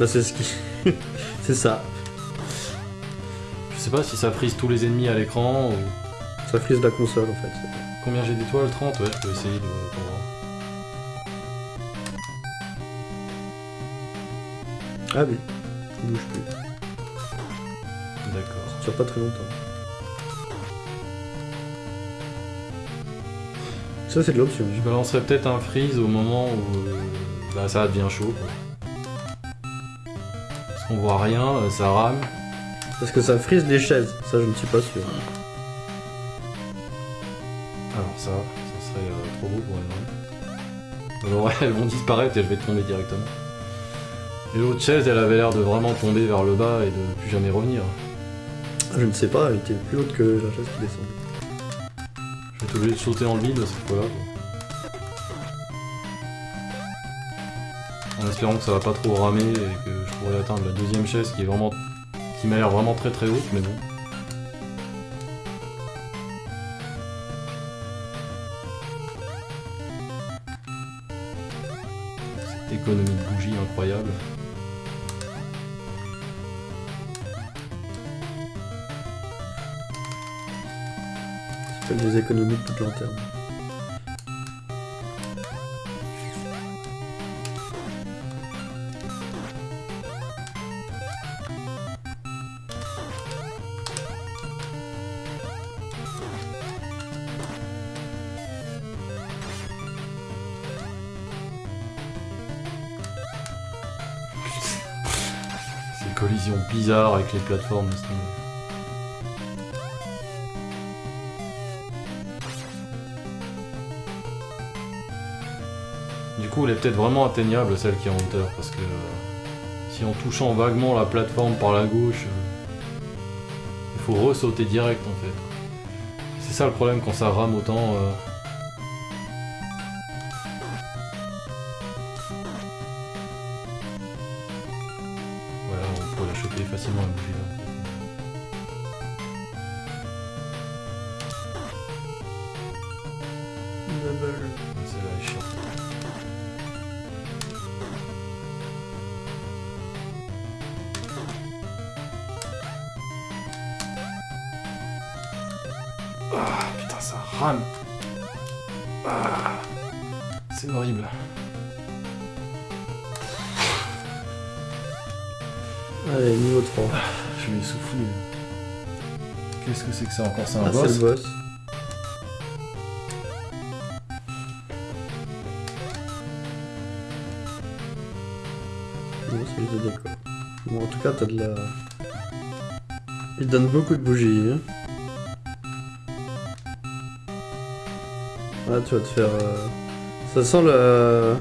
Bah c'est ce qui... c'est ça. Je sais pas si ça frise tous les ennemis à l'écran ou... Ça frise la console en fait. Combien j'ai d'étoiles? 30 Ouais, je peux essayer de... Ah oui. Il bouge plus. D'accord. Ça dure pas très longtemps. Ça c'est de l'option. Je balancerai peut-être un freeze au moment où euh, bah, ça devient chaud. quoi. Qu'on voit rien, euh, ça rame. Parce que ça frise les chaises. Ça je ne suis pas sûr. Alors ça, ça serait euh, trop beau pour une Alors ouais, elles vont disparaître et je vais tomber directement. Et l'autre chaise, elle avait l'air de vraiment tomber vers le bas et de plus jamais revenir. Je ne sais pas, elle était plus haute que la chaise qui descend. Je vais être obligé de sauter dans le vide cette fois-là. quoi. En espérant que ça va pas trop ramer et que je pourrai atteindre la deuxième chaise qui est vraiment. qui m'a l'air vraiment très très haute, mais bon. Cette économie de bougies incroyable. Fait des économies de toute lanterne. Collisions bizarres avec les plateformes. Du coup, elle est peut-être vraiment atteignable celle qui est en hauteur parce que euh, si en touchant vaguement la plateforme par la gauche, euh, il faut ressauter direct en fait. C'est ça le problème quand ça rame autant. euh. Pourrait la choper facilement la bougie là. Celle-là est chiante. Ah putain ça rame. Ah, c'est horrible. Allez, niveau 3. Je suis essoufflé. Qu'est-ce que c'est que ça encore? C'est un Ah, c'est boss? le boss. Non, c'est juste des décors. Bon, en tout cas, t'as de la... Il donne beaucoup de bougies, hein. Ah, tu vas te faire... euh, Ça sent le...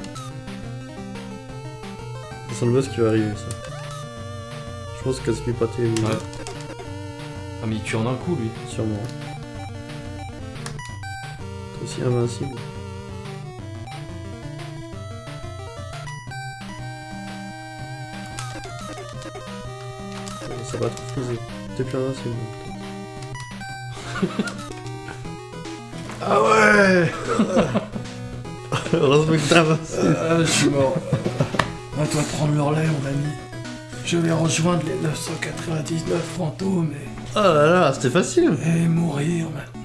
Ça sent le boss qui va arriver, ça. Je pense que c'est pas tes... Ouais. Ah mais il tue en un coup lui. Sûrement. T'es aussi invincible. Ça va trop friser. T'es plus invincible. Ah ouais Heureusement que t'es invincible. Ah, Je suis mort. À toi de prendre le relais mon ami. Je vais rejoindre les 999 fantômes Oh là là, c'était facile. et, et mourir maintenant.